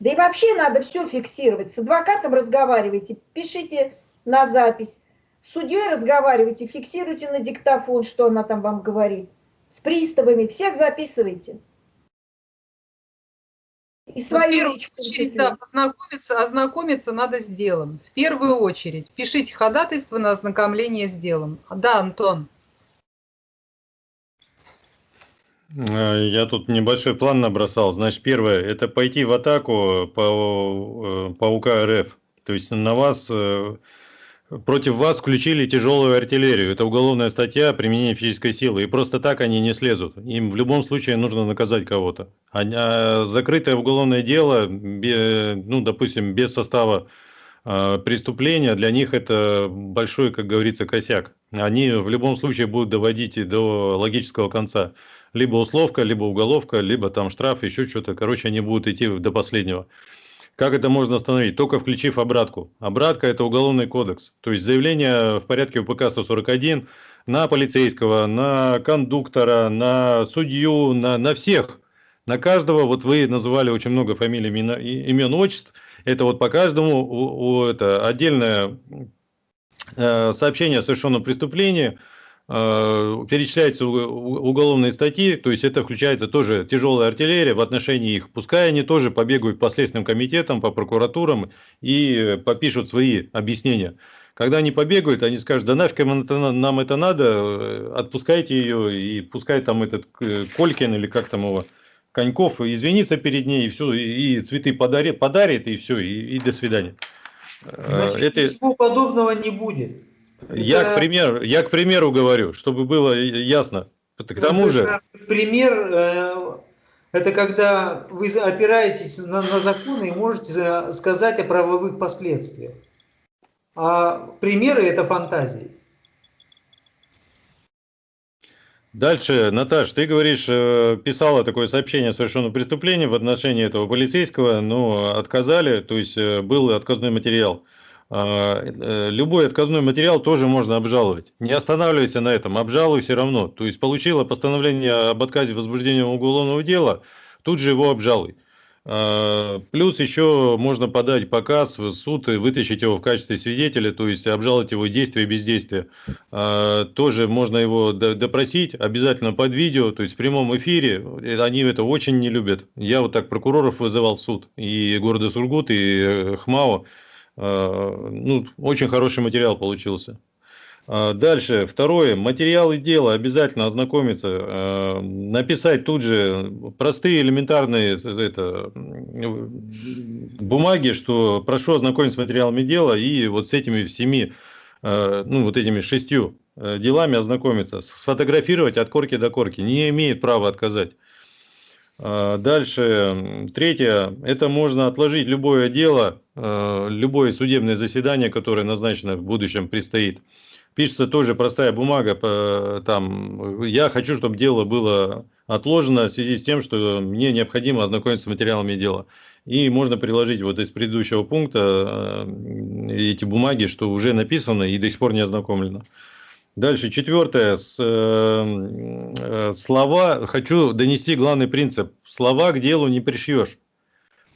Да и вообще надо все фиксировать. С адвокатом разговаривайте, пишите на запись. С судьей разговаривайте, фиксируйте на диктофон, что она там вам говорит. С приставами, всех записывайте. И свою в первую речь, очередь, да, ознакомиться, ознакомиться надо с делом. В первую очередь. Пишите ходатайство на ознакомление с делом. Да, Антон. Э, я тут небольшой план набросал. Значит, первое – это пойти в атаку по, э, по УК РФ. То есть на вас, э, против вас включили тяжелую артиллерию. Это уголовная статья применения физической силы. И просто так они не слезут. Им в любом случае нужно наказать кого-то. А, а закрытое уголовное дело, ну, допустим, без состава преступления, для них это большой, как говорится, косяк. Они в любом случае будут доводить до логического конца либо условка, либо уголовка, либо там штраф, еще что-то. Короче, они будут идти до последнего. Как это можно остановить? Только включив обратку. Обратка – это уголовный кодекс. То есть заявление в порядке УПК 141 на полицейского, на кондуктора, на судью, на, на всех. На каждого, вот вы называли очень много фамилий, имен, отчеств. Это вот по каждому у, у, это отдельное э, сообщение о совершенном преступлении – перечисляются уголовные статьи, то есть это включается тоже тяжелая артиллерия в отношении их. Пускай они тоже побегают по следственным комитетам, по прокуратурам и попишут свои объяснения. Когда они побегают, они скажут, да нафиг нам это надо, э, отпускайте ее, и пускай там этот э, Колькин или как там его, Коньков извинится перед ней, и все, и цветы подарит, подарит, и все, и, и до свидания. Значит, это... ничего подобного не будет. Я, к примеру, я к примеру говорю, чтобы было ясно. К тому же... Пример э, – это когда вы опираетесь на, на законы и можете сказать о правовых последствиях. А примеры – это фантазии. Дальше, Наташ, ты говоришь, э, писала такое сообщение о совершенном преступлении в отношении этого полицейского, но отказали, то есть э, был отказной материал. А, э, любой отказной материал тоже можно обжаловать. Не останавливайся на этом, обжалуй все равно. То есть получила постановление об отказе возбуждения уголовного дела, тут же его обжалуй. А, плюс еще можно подать показ в суд и вытащить его в качестве свидетеля, то есть обжаловать его действия и бездействие. А, тоже можно его допросить, обязательно под видео, то есть в прямом эфире. Они это очень не любят. Я вот так прокуроров вызывал в суд, и города Сургут, и э, ХМАО. Э, ну, очень хороший материал получился. А, дальше, второе, материалы дела. Обязательно ознакомиться, э, написать тут же простые элементарные это, бумаги, что прошу ознакомиться с материалами дела и вот с этими всеми, э, ну вот этими шестью делами ознакомиться, сфотографировать от корки до корки, не имеет права отказать. Дальше, третье, это можно отложить любое дело, любое судебное заседание, которое назначено в будущем предстоит. Пишется тоже простая бумага, там, я хочу, чтобы дело было отложено в связи с тем, что мне необходимо ознакомиться с материалами дела. И можно приложить вот из предыдущего пункта а, эти бумаги, что уже написано и до сих пор не ознакомлено. Дальше, четвертое. Э, э, слова, хочу донести главный принцип. Слова к делу не пришьешь.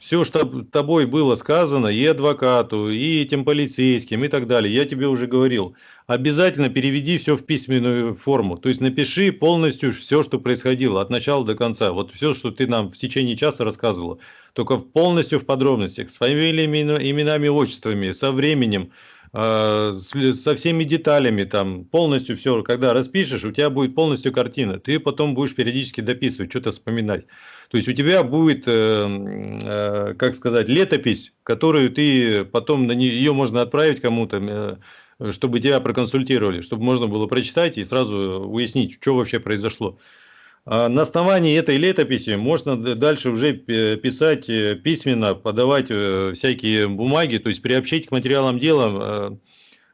Все, что тобой было сказано, и адвокату, и этим полицейским, и так далее, я тебе уже говорил. Обязательно переведи все в письменную форму. То есть напиши полностью все, что происходило, от начала до конца. Вот все, что ты нам в течение часа рассказывала. Только полностью в подробностях, с фамилиями, именами, отчествами, со временем, а, со всеми деталями, там полностью все, когда распишешь, у тебя будет полностью картина. Ты потом будешь периодически дописывать, что-то вспоминать. То есть у тебя будет, э, э, как сказать, летопись, которую ты потом на нее можно отправить кому-то, э, чтобы тебя проконсультировали, чтобы можно было прочитать и сразу уяснить, что вообще произошло. А на основании этой летописи можно дальше уже писать письменно, подавать всякие бумаги, то есть приобщить к материалам дела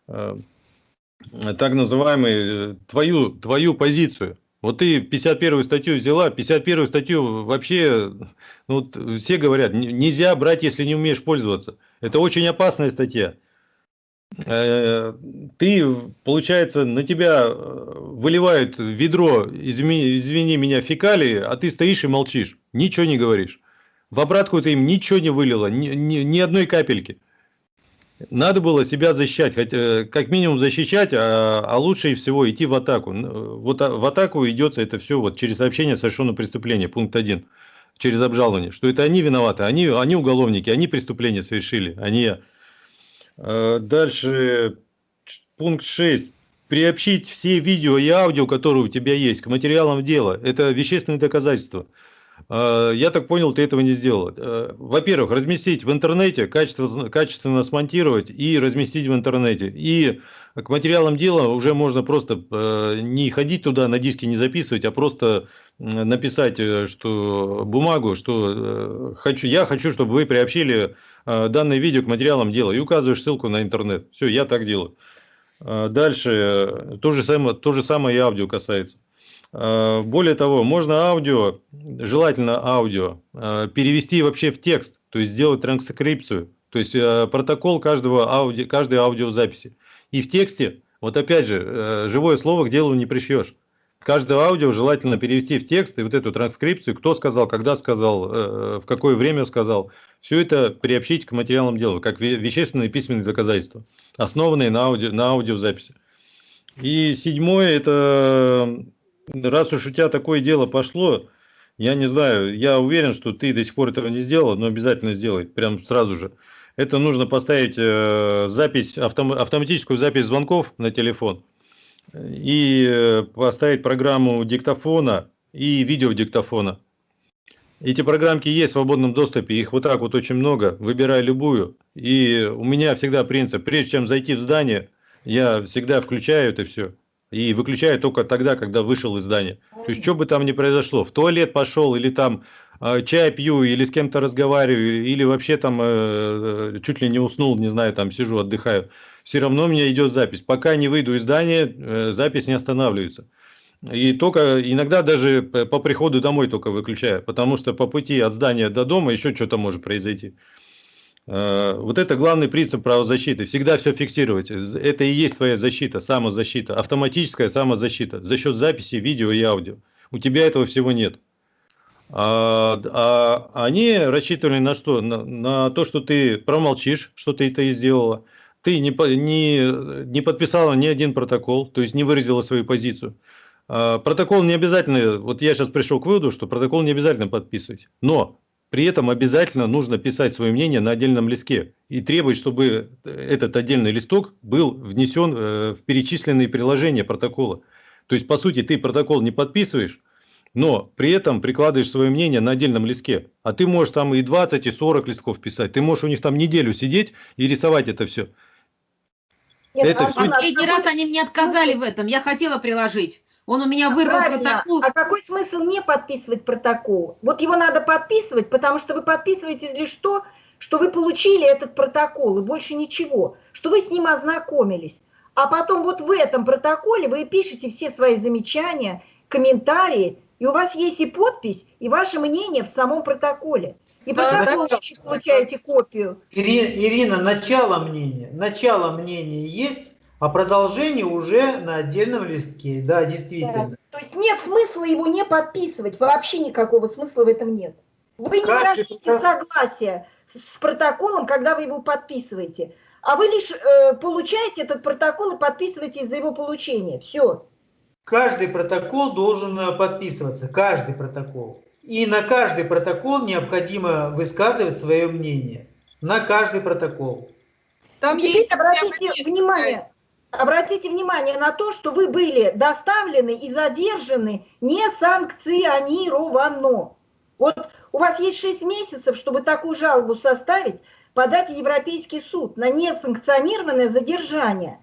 так называемую твою, твою позицию. Вот ты 51 статью взяла, 51 статью вообще, ну, все говорят, нельзя брать, если не умеешь пользоваться. Это очень опасная статья. Э, ты, получается, на тебя э, выливают ведро, извини, извини меня, фекалии, а ты стоишь и молчишь, ничего не говоришь. В обратку ты им ничего не вылила, ни, ни, ни одной капельки. Надо было себя защищать, хотя, как минимум защищать, а, а лучше всего идти в атаку. Вот в атаку идется это все вот через сообщение совершенного преступления, пункт 1, через обжалование, что это они виноваты, они, они уголовники, они преступления совершили, а не я. А, дальше пункт 6. Приобщить все видео и аудио, которые у тебя есть, к материалам дела. Это вещественные доказательства. А, я так понял, ты этого не сделал. Э, во-первых, разместить в интернете, качественно, качественно смонтировать и разместить в интернете. И к материалам дела уже можно просто э, не ходить туда, на диске не записывать, а просто написать э, что бумагу, что хочу, я хочу, чтобы вы приобщили данное видео к материалам дела и указываешь ссылку на интернет. Все, я так делаю. Дальше то же самое, то же самое и аудио касается. Э, более того, можно аудио, желательно аудио, э, перевести вообще в текст, то есть сделать транскрипцию, то есть э, протокол каждого ауди, каждой аудиозаписи. И в тексте, вот опять же, живое слово к делу не пришьешь. Каждое аудио желательно перевести в текст и вот эту транскрипцию, кто сказал, когда сказал, в какое время сказал. Все это приобщить к материалам дела, как вещественные письменные доказательства, основанные на, ауди, на аудиозаписи. И седьмое – это раз уж у тебя такое дело пошло, я не знаю, я уверен, что ты до сих пор этого не сделал, но обязательно сделай, прям сразу же. Это нужно поставить э, запись, автом, автоматическую запись звонков на телефон и э, поставить программу диктофона и видеодиктофона. Эти программки есть в свободном доступе, их вот так вот очень много, выбирай любую. И у меня всегда принцип, прежде чем зайти в здание, я всегда включаю это все и выключаю только тогда, когда вышел из здания. То есть, что бы там ни произошло, в туалет пошел или там э, чай пью, или с кем-то разговариваю, или вообще там э, чуть ли не уснул, не знаю, там сижу, отдыхаю, все равно у меня идет запись. Пока не выйду из здания, э, запись не останавливается. И только иногда даже по приходу домой только выключаю, потому что по пути от здания до дома еще что-то может произойти. Э, вот это главный принцип правозащиты. Всегда все фиксировать. Это и есть твоя защита, самозащита. Автоматическая самозащита. За счет записи видео и аудио. У тебя этого всего нет. А, а они рассчитывали на что? На, на то, что ты промолчишь, что ты это и сделала. Ты не, не, не подписала ни один протокол, то есть не выразила свою позицию. А, протокол не обязательно, вот я сейчас пришел к выводу, что протокол не обязательно подписывать. Но при этом обязательно нужно писать свое мнение на отдельном листке и требовать, чтобы этот отдельный листок был внесен э, в перечисленные приложения протокола. То есть, по сути, ты протокол не подписываешь, но при этом прикладываешь свое мнение на отдельном листке. А ты можешь там и 20, и 40 листков писать. Ты можешь у них там неделю сидеть и рисовать это все. Нет, это а все... Последний раз они мне отказали в этом. Я хотела приложить. Он у меня вырвал Правильно. протокол. А какой смысл не подписывать протокол? Вот его надо подписывать, потому что вы подписываете лишь то, что вы получили этот протокол, и больше ничего, что вы с ним ознакомились. А потом вот в этом протоколе вы пишете все свои замечания, комментарии, и у вас есть и подпись, и ваше мнение в самом протоколе. И да, протокол да, получаете копию. Ирина, Ирина, начало мнения. Начало мнения есть, а продолжение уже на отдельном листке, да, действительно. Да. То есть нет смысла его не подписывать, вообще никакого смысла в этом нет. Вы не выражаете согласия с протоколом, когда вы его подписываете, а вы лишь э, получаете этот протокол и подписываете за его получение. Все. Каждый протокол должен э, подписываться, каждый протокол. И на каждый протокол необходимо высказывать свое мнение. На каждый протокол. Там Теперь есть обратите внимание, обратите внимание на то, что вы были доставлены и задержаны несанкционированно. Вот у вас есть 6 месяцев, чтобы такую жалобу составить, подать в Европейский суд на несанкционированное задержание.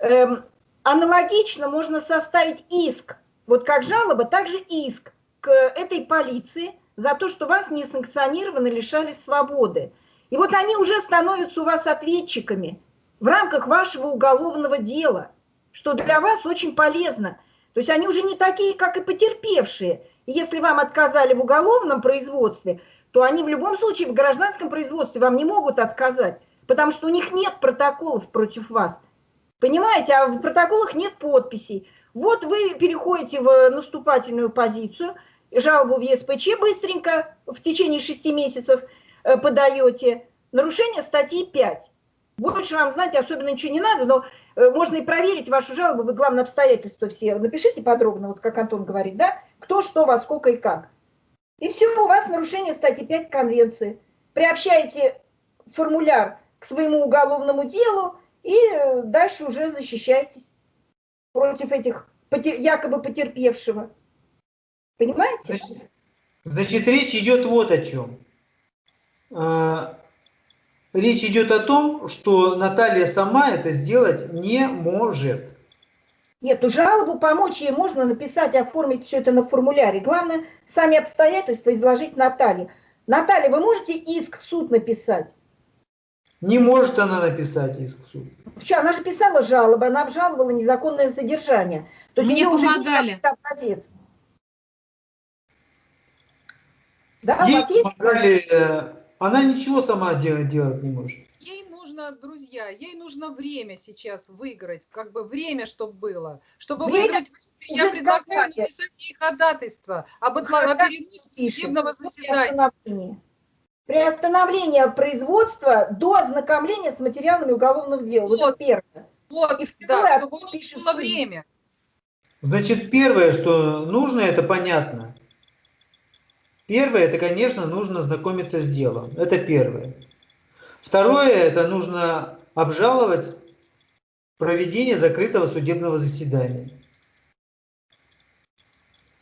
Эм, аналогично можно составить иск, вот как жалоба, так же иск к этой полиции за то, что вас несанкционированно лишали свободы. И вот они уже становятся у вас ответчиками – в рамках вашего уголовного дела, что для вас очень полезно. То есть они уже не такие, как и потерпевшие. И если вам отказали в уголовном производстве, то они в любом случае в гражданском производстве вам не могут отказать, потому что у них нет протоколов против вас. Понимаете, а в протоколах нет подписей. Вот вы переходите в наступательную позицию, жалобу в ЕСПЧ быстренько, в течение шести месяцев э, подаете. Нарушение статьи 5. Больше вам знать особенно ничего не надо, но э, можно и проверить вашу жалобу, вы главное обстоятельства все. Напишите подробно, вот как Антон говорит, да, кто, что, во сколько и как. И все, у вас нарушение статьи 5 Конвенции. Приобщаете формуляр к своему уголовному делу и э, дальше уже защищаетесь против этих якобы потерпевшего. Понимаете? Значит, значит речь идет вот о чем. Речь идет о том, что Наталья сама это сделать не может. Нет, ну жалобу помочь ей можно написать, оформить все это на формуляре. Главное, сами обстоятельства изложить Наталье. Наталья, вы можете иск в суд написать? Не может она написать иск в суд. Почему? Она же писала жалобы, она обжаловала незаконное содержание. То есть Мне помогали. Уже да, Ей помогали, э, она ничего сама делать, делать не может нужно, друзья, ей нужно время сейчас выиграть, как бы время, чтобы было. Чтобы время? выиграть, я предлагаю написать ей ходатайство об, отла... о переносе судебного заседания. Приостановление производства до ознакомления с материалами уголовного дела. Вот, вот первое. Вот, И да, чтобы у было время. Значит, первое, что нужно, это понятно. Первое, это, конечно, нужно знакомиться с делом. Это первое. Второе, это нужно обжаловать проведение закрытого судебного заседания.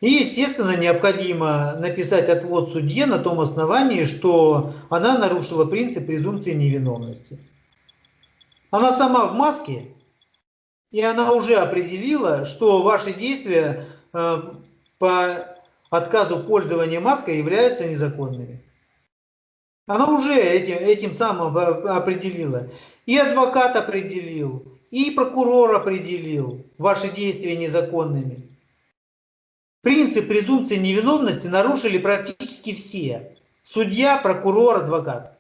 И, естественно, необходимо написать отвод судье на том основании, что она нарушила принцип презумпции невиновности. Она сама в маске, и она уже определила, что ваши действия э, по отказу пользования маской являются незаконными. Она уже этим, этим самым определила. И адвокат определил, и прокурор определил ваши действия незаконными. Принцип презумпции невиновности нарушили практически все. Судья, прокурор, адвокат.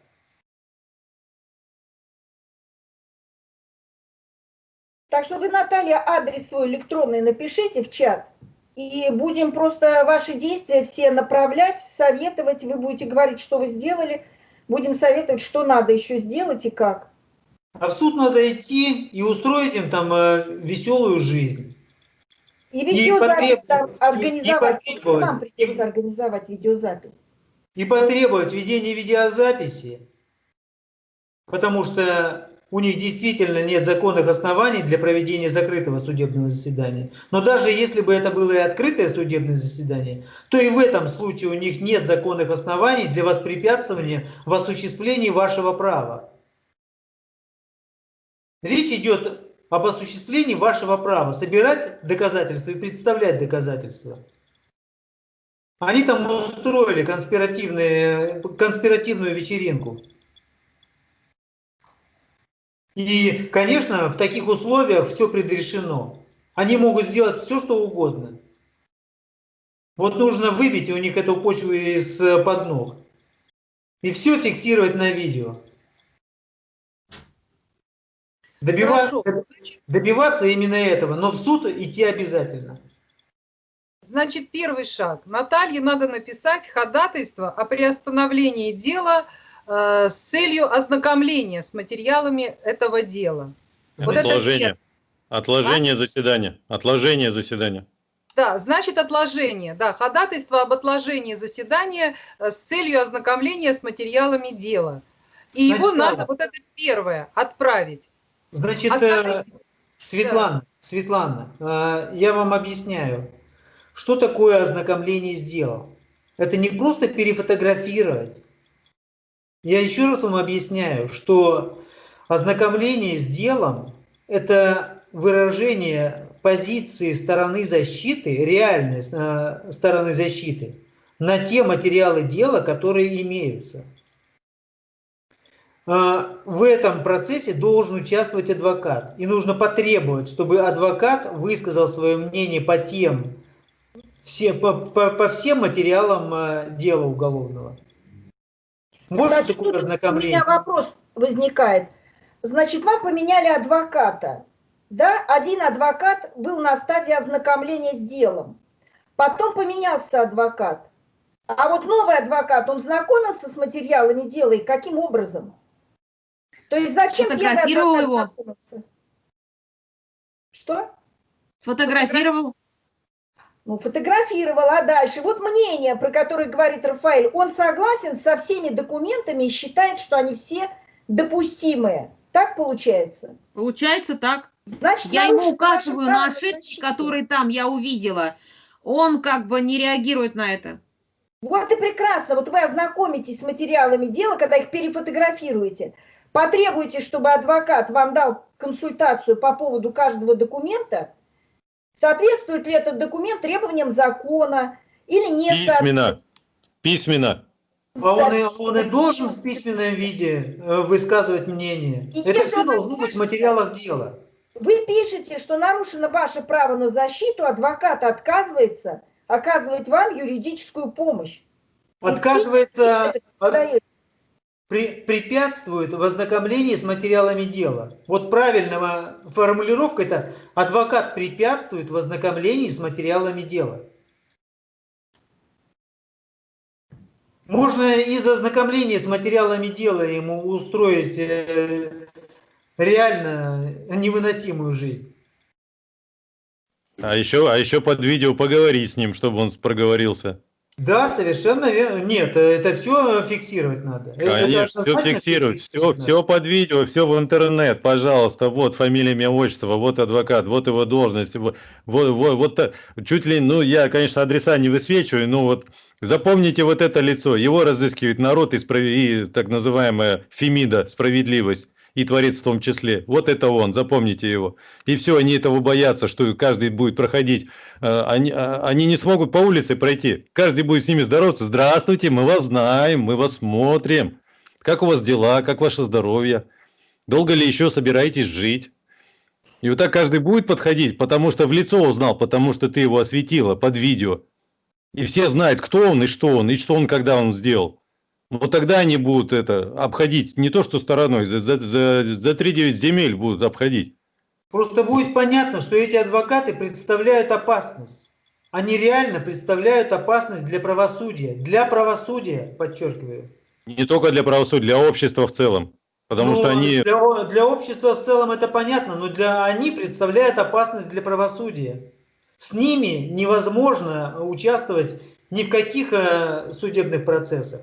Так что вы, Наталья, адрес свой электронный напишите в чат. И будем просто ваши действия все направлять, советовать. Вы будете говорить, что вы сделали – будем советовать, что надо еще сделать и как. А в суд надо идти и устроить им там э, веселую жизнь. И видеозапись и там организовать. И, и нам придется организовать видеозапись. И потребовать ведения видеозаписи, потому что у них действительно нет законных оснований для проведения закрытого судебного заседания. Но даже если бы это было и открытое судебное заседание, то и в этом случае у них нет законных оснований для воспрепятствования в осуществлении вашего права. Речь идет об осуществлении вашего права собирать доказательства и представлять доказательства. Они там устроили конспиративную вечеринку. И, конечно, в таких условиях все предрешено. Они могут сделать все, что угодно. Вот нужно выбить у них эту почву из-под ног. И все фиксировать на видео. Добиваться, добиваться именно этого, но в суд идти обязательно. Значит, первый шаг. Наталье надо написать ходатайство о приостановлении дела с целью ознакомления с материалами этого дела. Вот отложение. Это отложение а? заседания. Отложение заседания. Да, значит отложение. Да, ходатайство об отложении заседания э, с целью ознакомления с материалами дела. И значит, его надо, вот это первое, отправить. Значит. Э, Светлана, да. Светлана, я вам объясняю, что такое ознакомление с делом. Это не просто перефотографировать, я еще раз вам объясняю, что ознакомление с делом – это выражение позиции стороны защиты, реальной э, стороны защиты, на те материалы дела, которые имеются. А, в этом процессе должен участвовать адвокат. И нужно потребовать, чтобы адвокат высказал свое мнение по тем, все, по, по, по всем материалам э, дела уголовного. Больше Значит, такого ознакомления. У меня вопрос возникает. Значит, вам поменяли адвоката. Да? Один адвокат был на стадии ознакомления с делом. Потом поменялся адвокат. А вот новый адвокат, он знакомился с материалами дела и каким образом? То есть зачем Фотографировал его. Что? Фотографировал. Ну, фотографировал, а дальше? Вот мнение, про которое говорит Рафаэль. Он согласен со всеми документами и считает, что они все допустимые. Так получается? Получается так. Значит, я ему указываю на ошибки, которые там я увидела. Он как бы не реагирует на это. Вот и прекрасно. Вот вы ознакомитесь с материалами дела, когда их перефотографируете. Потребуйте, чтобы адвокат вам дал консультацию по поводу каждого документа. Соответствует ли этот документ требованиям закона или не Письменно. Письменно. А он, и, он и должен в письменном виде э, высказывать мнение. И Это все должно быть в материалах дела. Вы пишете, что нарушено ваше право на защиту, адвокат отказывается оказывать вам юридическую помощь. Отказывается, от, при, препятствует в ознакомлении с материалами дела. Вот правильная формулировка это адвокат препятствует в ознакомлении с материалами дела. Можно из ознакомления с материалами дела ему устроить э, реально невыносимую жизнь. А еще, а еще под видео поговорить с ним, чтобы он проговорился. Да, совершенно верно. Нет, это все фиксировать надо. Конечно, все фиксировать, все, все под видео, все в интернет, пожалуйста. Вот фамилия, имя, отчество, вот адвокат, вот его должность. Вот, вот, вот, вот чуть ли, ну, я, конечно, адреса не высвечиваю, но вот Запомните вот это лицо. Его разыскивает народ и, справ... и так называемая Фемида, справедливость, и Творец в том числе. Вот это он, запомните его. И все, они этого боятся, что каждый будет проходить. Э, они, а, они не смогут по улице пройти. Каждый будет с ними здороваться. Здравствуйте, мы вас знаем, мы вас смотрим. Как у вас дела, как ваше здоровье? Долго ли еще собираетесь жить? И вот так каждый будет подходить, потому что в лицо узнал, потому что ты его осветила под видео. И все знают, кто он и что он, и что он, когда он сделал. Вот тогда они будут это обходить не то, что стороной, за, за, за, за 3-9 земель будут обходить. Просто будет понятно, что эти адвокаты представляют опасность. Они реально представляют опасность для правосудия. Для правосудия, подчеркиваю. Не только для правосудия, для общества в целом. Потому ну, что они... Для, для общества в целом это понятно, но для, они представляют опасность для правосудия. С ними невозможно участвовать ни в каких э, судебных процессах.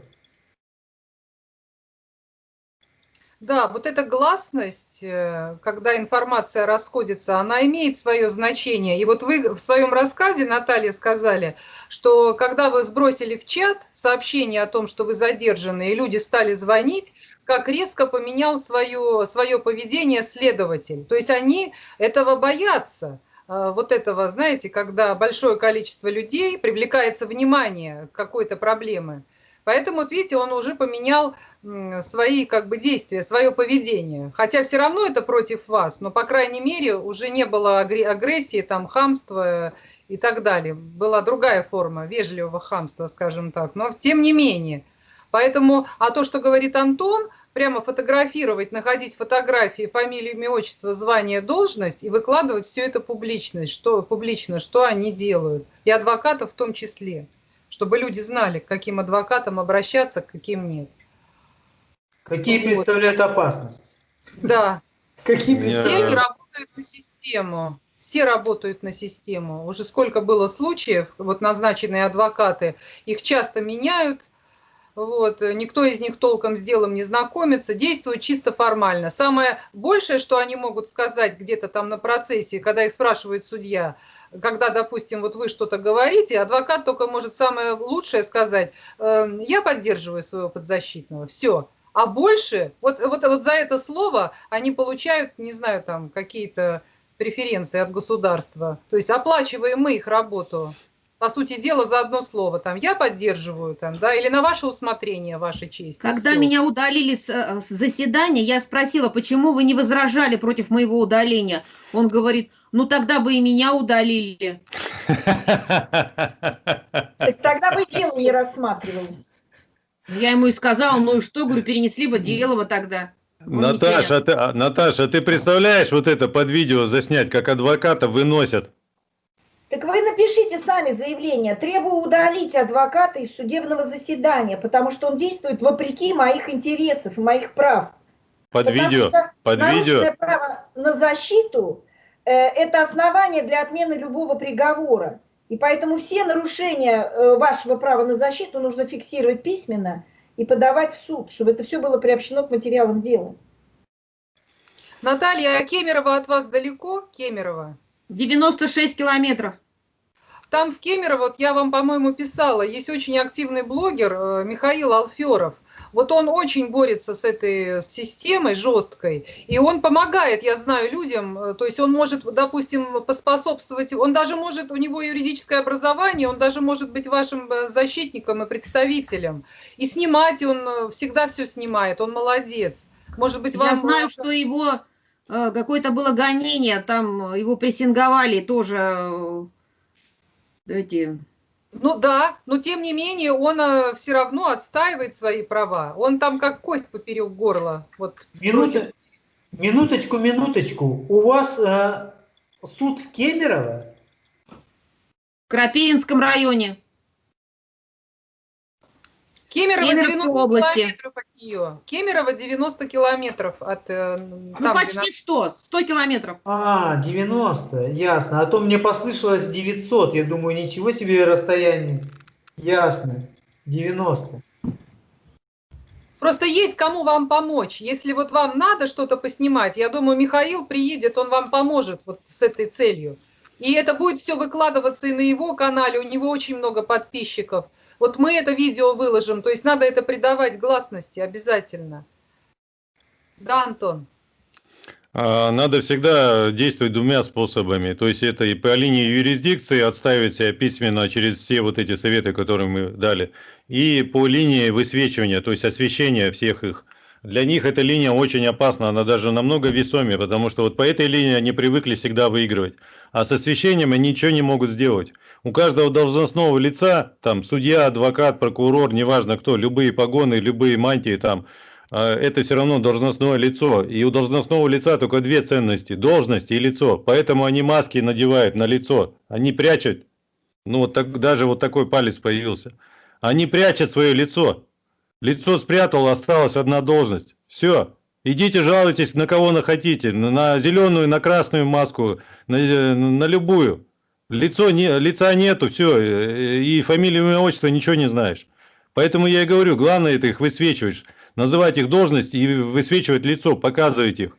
Да, вот эта гласность, э, когда информация расходится, она имеет свое значение. И вот вы в своем рассказе, Наталья, сказали, что когда вы сбросили в чат сообщение о том, что вы задержаны, и люди стали звонить, как резко поменял свое, свое поведение следователь. То есть они этого боятся. А, вот этого, знаете, когда большое количество людей привлекается внимание к какой-то проблемы. Поэтому, вот видите, он уже поменял свои как бы действия, свое поведение. Хотя все равно это против вас, но, по крайней мере, уже не было агрессии, там, хамства и так далее. Была другая форма вежливого хамства, скажем так. Но тем не менее. Поэтому, а то, что говорит Антон – прямо фотографировать, находить фотографии, фамилию, имя, отчество, звание, должность и выкладывать все это публично, что, публично, что они делают. И адвокатов в том числе, чтобы люди знали, к каким адвокатам обращаться, к каким нет. Какие вот. представляют опасность? Да. Какие представляют? Все работают на систему. Все работают на систему. Уже сколько было случаев, вот назначенные адвокаты, их часто меняют, вот, э, никто из них толком с делом не знакомится, действуют чисто формально. Самое большее, что они могут сказать где-то там на процессе, когда их спрашивает судья, когда, допустим, вот вы что-то говорите, адвокат только может самое лучшее сказать, э, я поддерживаю своего подзащитного, все. А больше, вот, вот, вот за это слово они получают, не знаю, там какие-то преференции от государства. То есть оплачиваем мы их работу по сути дела, за одно слово, там, я поддерживаю, там, да, или на ваше усмотрение, ваша честь. Когда меня удалили с, э, с заседания, я спросила, почему вы не возражали против моего удаления? Он говорит, ну тогда бы и меня удалили. Тогда бы дело не рассматривалось. Я ему и сказала, ну и что, говорю, перенесли бы дело бы тогда. Наташа, ты, а, Наташа, ты представляешь вот это под видео заснять, как адвоката выносят? Так вы напишите сами заявление. Требую удалить адвоката из судебного заседания, потому что он действует вопреки моих интересов и моих прав. Под потому видео. Под видео. право на защиту э, это основание для отмены любого приговора. И поэтому все нарушения э, вашего права на защиту нужно фиксировать письменно и подавать в суд, чтобы это все было приобщено к материалам дела. Наталья, а Кемерово от вас далеко? Кемерово? 96 километров. Там в Кемерово, вот я вам, по-моему, писала, есть очень активный блогер э, Михаил Алферов. Вот он очень борется с этой системой жесткой, и он помогает, я знаю, людям, э, то есть он может, допустим, поспособствовать, он даже может, у него юридическое образование, он даже может быть вашим э, защитником и представителем, и снимать он всегда все снимает, он молодец. Может быть, вам... Я знаю, что его какое-то было гонение, там его прессинговали тоже эти... Ну да, но тем не менее он э, все равно отстаивает свои права. Он там как кость поперек горла. Вот, Минута, минуточку, минуточку. У вас э, суд в Кемерово? В Крапивинском районе. Кемерово 90 области. километров от нее. Кемерово 90 километров от... Э, ну, там, почти 100, 100 километров. А, 90, ясно. А то мне послышалось 900. Я думаю, ничего себе расстояние. Ясно, 90. Просто есть кому вам помочь. Если вот вам надо что-то поснимать, я думаю, Михаил приедет, он вам поможет вот с этой целью. И это будет все выкладываться и на его канале, у него очень много подписчиков. Вот мы это видео выложим, то есть надо это придавать гласности обязательно. Да, Антон? А, надо всегда действовать двумя способами. То есть это и по линии юрисдикции отставить себя письменно через все вот эти советы, которые мы дали, и по линии высвечивания, то есть освещения всех их. Для них эта линия очень опасна, она даже намного весомее, потому что вот по этой линии они привыкли всегда выигрывать. А с освещением они ничего не могут сделать. У каждого должностного лица, там судья, адвокат, прокурор, неважно кто, любые погоны, любые мантии там, а, это все равно должностное лицо. И у должностного лица только две ценности – должность и лицо. Поэтому они маски надевают на лицо. Они прячут. Ну вот так, даже вот такой палец появился. Они прячут свое лицо. Лицо спрятал, осталась одна должность. Все. Идите жалуйтесь на кого на хотите. На зеленую, на красную маску, на, на любую. Лицо не, лица нету, все. И фамилию, имя, отчество ничего не знаешь. Поэтому я и говорю, главное это их высвечивать. Называть их должность и высвечивать лицо, показывать их.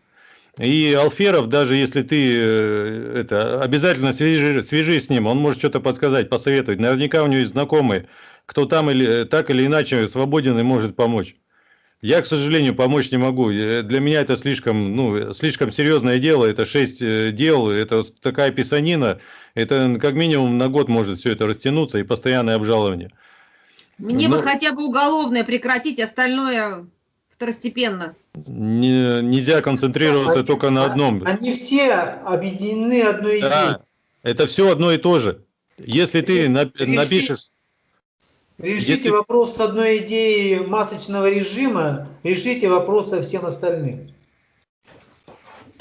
И Алферов, даже если ты э, это, обязательно свяжи, свяжись с ним, он может что-то подсказать, посоветовать. Наверняка у него есть знакомые, кто там или так или иначе свободен и может помочь. Я, к сожалению, помочь не могу. Э, для меня это слишком, ну, слишком серьезное дело. Это шесть э, дел, это такая писанина. Это как минимум на год может все это растянуться и постоянное обжалование. Мне Но... бы хотя бы уголовное прекратить, остальное второстепенно. Не, нельзя концентрироваться а, только на одном. Они все объединены одной идеей. Да, это все одно и то же. Если ты напишешь Решите Если... вопрос с одной идеей масочного режима, решите вопрос со всем остальным.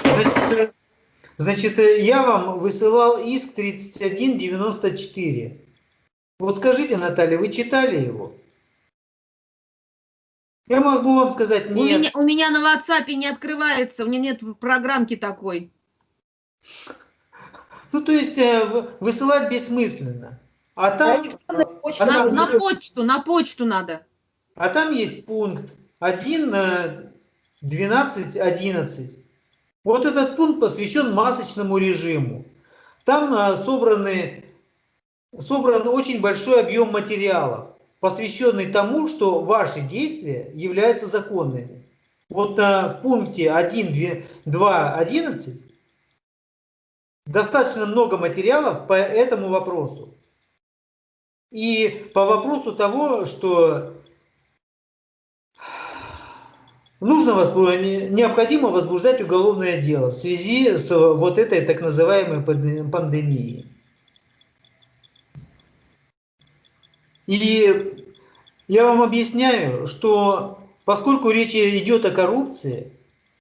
Значит, значит, я вам высылал иск 3194. Вот скажите, Наталья, вы читали его? Я могу вам сказать нет. У меня, у меня на WhatsApp не открывается, у меня нет программки такой. Ну, то есть э, высылать бессмысленно. А там... На, а там на, почту, на почту надо. А там есть пункт 1, 12, 11. Вот этот пункт посвящен масочному режиму. Там а, собраны, собран очень большой объем материалов, посвященный тому, что ваши действия являются законными. Вот а, в пункте 1, 2, 11 достаточно много материалов по этому вопросу. И по вопросу того, что нужно возбуждать, необходимо возбуждать уголовное дело в связи с вот этой так называемой пандемией. И я вам объясняю, что поскольку речь идет о коррупции,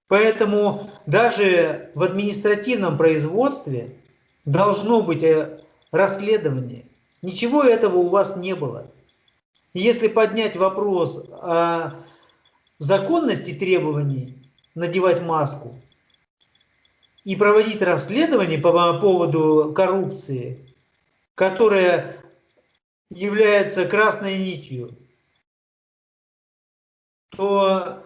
поэтому даже в административном производстве должно быть э, расследование. Ничего этого у вас не было. Если поднять вопрос о законности требований надевать маску и проводить расследование по поводу коррупции, которая является красной нитью, то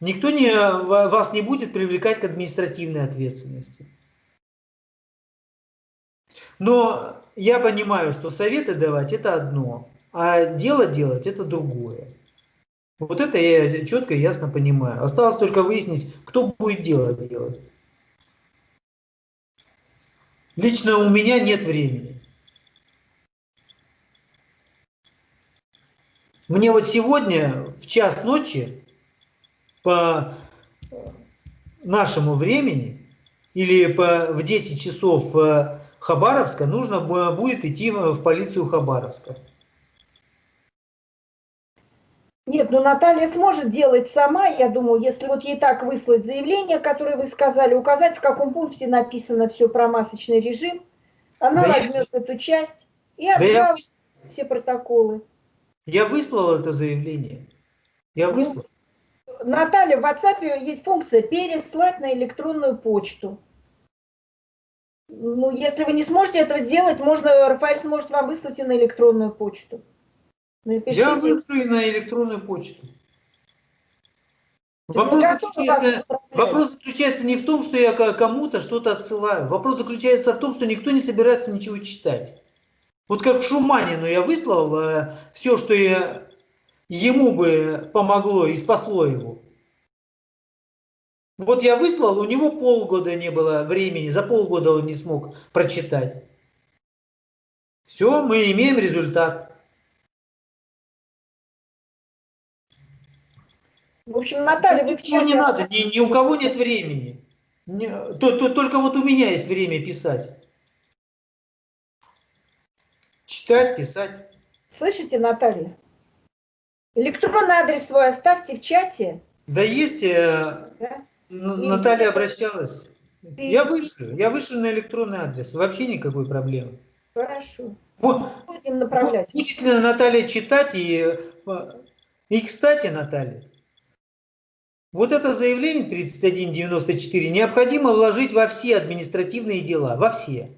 никто не, вас не будет привлекать к административной ответственности. Но я понимаю, что советы давать это одно, а дело делать это другое. Вот это я четко и ясно понимаю. Осталось только выяснить, кто будет дело делать. Лично у меня нет времени. Мне вот сегодня в час ночи по нашему времени или по, в 10 часов Хабаровска нужно будет идти в полицию Хабаровска. Нет, ну Наталья сможет делать сама, я думаю, если вот ей так выслать заявление, которое вы сказали, указать, в каком пункте написано все про масочный режим, она да возьмет я... эту часть и обжалует да я... все протоколы. Я выслал это заявление. Я ну, выслал. Наталья, в WhatsApp есть функция переслать на электронную почту. Ну, если вы не сможете этого сделать, можно, Рафаэль сможет вам выслать и на электронную почту. Напишите. Я вышлю и на электронную почту. Вопрос заключается, вопрос заключается не в том, что я кому-то что-то отсылаю. Вопрос заключается в том, что никто не собирается ничего читать. Вот как Шуманину я выслал э, все, что я, ему бы помогло и спасло его. Вот я выслал, у него полгода не было времени, за полгода он не смог прочитать. Все, мы имеем результат. В общем, Наталья... Вы Ничего не надо, ни, ни у кого нет времени. Не, то, то, только вот у меня есть время писать. Читать, писать. Слышите, Наталья? Электронный адрес свой оставьте в чате. Да есть, э, да? Наталья обращалась. Я вышлю, я вышлю на электронный адрес. Вообще никакой проблемы. Хорошо. Вот, Будем направлять. Будет ли Наталья читать и... И, кстати, Наталья, вот это заявление 3194 необходимо вложить во все административные дела, во все.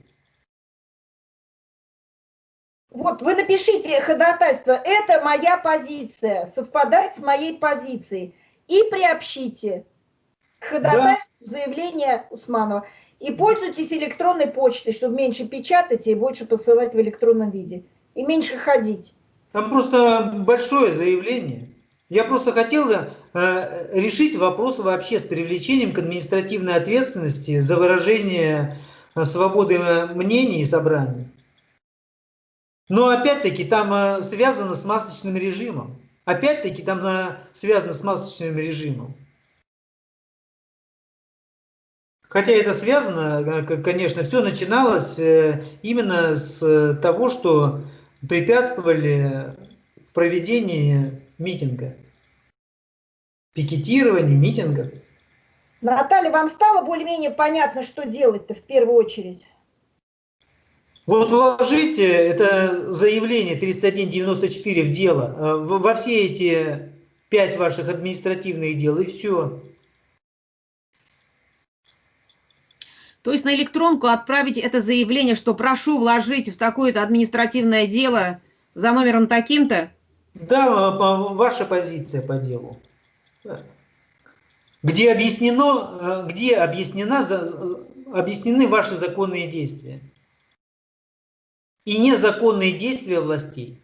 Вот вы напишите ходатайство, это моя позиция, совпадает с моей позицией, и приобщите к ходатайству да. заявление Усманова. И пользуйтесь электронной почтой, чтобы меньше печатать и больше посылать в электронном виде. И меньше ходить. Там просто большое заявление. Я просто хотел э, решить вопрос вообще с привлечением к административной ответственности за выражение э, свободы э, мнений и собраний. Но опять-таки там э, связано с масочным режимом. Опять-таки там э, связано с масочным режимом. Хотя это связано, э, конечно, все начиналось э, именно с того, что препятствовали в проведении митинга, пикетирования, митинга. Наталья, вам стало более-менее понятно, что делать-то в первую очередь? Вот вложите это заявление 3194 в дело, э, во все эти пять ваших административных дел, и все. То есть на электронку отправить это заявление, что прошу вложить в такое-то административное дело за номером таким-то? Да, ваша позиция по делу. Где объяснено, э, где объяснена, объяснены ваши законные действия и незаконные действия властей.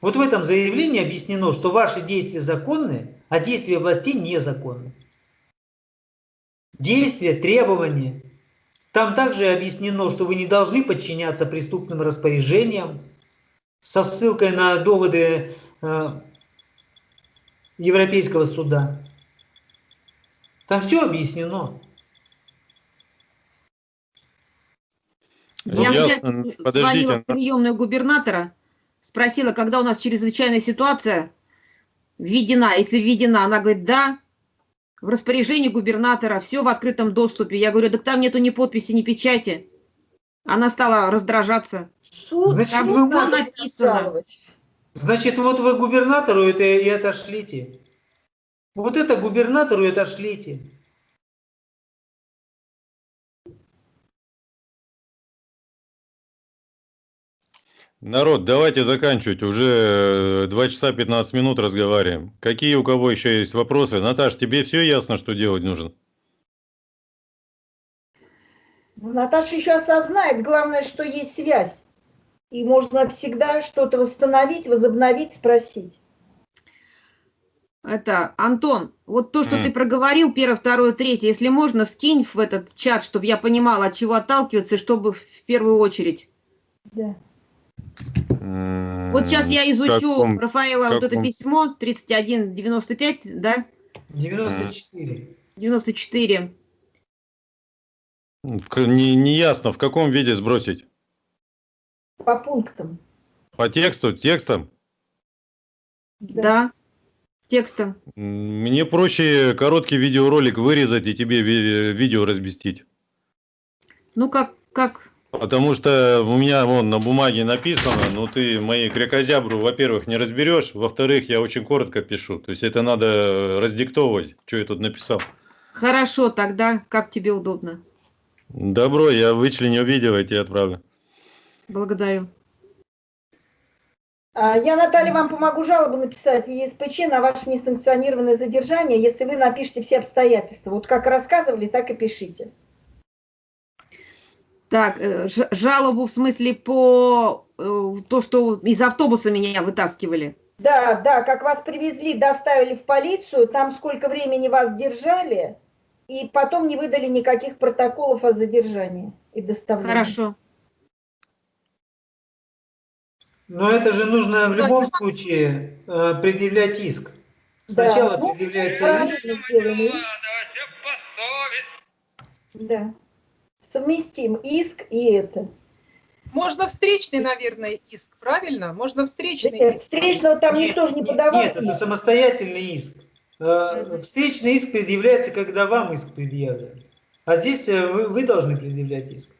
Вот в этом заявлении объяснено, что ваши действия законны, а действия властей незаконны действия, требования. Там также объяснено, что вы не должны подчиняться преступным распоряжениям со ссылкой на доводы э, Европейского суда. Там все объяснено. Я сейчас звонила в приемную губернатора, спросила, когда у нас чрезвычайная ситуация введена. Если введена, она говорит, да, в распоряжении губернатора, все в открытом доступе. Я говорю, так там нету ни подписи, ни печати. Она стала раздражаться. Значит, Там вы можете написано. Значит, вот вы губернатору это и отошлите. Вот это губернатору и отошлите. Народ, давайте заканчивать. Уже 2 часа 15 минут разговариваем. Какие у кого еще есть вопросы? Наташ, тебе все ясно, что делать нужно? Ну, Наташа еще осознает, главное, что есть связь. И можно всегда что-то восстановить, возобновить, спросить. Это, Антон, вот то, что М. ты проговорил, первое, второе, третье, если можно, скинь в этот чат, чтобы я понимала, от чего отталкиваться, чтобы в первую очередь. Да. Вот сейчас я изучу Каком- Рафаэла вот это каком? письмо 3195, да, 94. 94. В Не, не ясно, в каком виде сбросить? По пунктам. По тексту, текстом? Да. Текстом. М, Мне проще короткий видеоролик вырезать и тебе ви- видео разбестить. Ну, как, как, Потому что у меня вон на бумаге написано, но ты мои крякозябру, во-первых, не разберешь, во-вторых, я очень коротко пишу. То есть это надо раздиктовывать, что я тут написал. хорошо тогда, как тебе удобно. Добро, я вычленю видео и тебе отправлю. Благодарю. А, Я, Наталья, вам помогу жалобу написать в ЕСПЧ на ваше несанкционированное задержание, если вы напишите все обстоятельства. Вот как рассказывали, так и пишите. Так, э, жалобу в смысле по э, то, что из автобуса меня вытаскивали. Да, да, как вас привезли, доставили в полицию, там сколько времени вас держали, и потом не выдали никаких протоколов о задержании и доставлении. Хорошо. Но это же нужно в Да, любом да. случае э, предъявлять иск. Да, Сначала ну, предъявляется правильно иск. Да. Совместим иск и это. Можно встречный, наверное, иск, правильно? Можно встречный Нет, иск. встречного там Нет, никто же не подавал. Нет, это самостоятельный иск. Э. Встречный иск предъявляется, когда вам иск предъявлен. А здесь э, вы, вы должны предъявлять иск.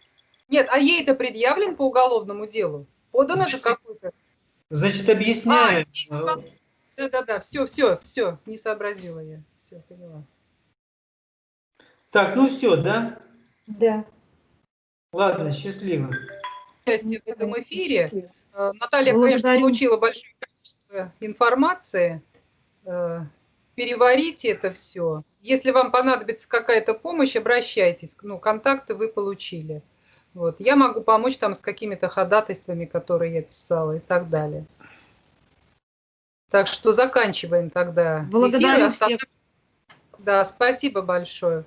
Нет, а ей-то предъявлен по уголовному делу? Подано же какой-то. Значит, объясняем. А, э, вам- Да-да-да, все, все, все, не сообразила я. Все, поняла. Так, ну все, да? Да. Ладно, счастливо. В этом эфире. Э, Наталья, Благодарю. конечно, получила большое количество информации. Э, Переварите это все. Если вам понадобится какая-то помощь, обращайтесь. Ну, контакты вы получили. Вот. Я могу помочь там с какими-то ходатайствами, которые я писала и так далее. Так что заканчиваем тогда. Благодарю эфир. всех. Да, спасибо большое.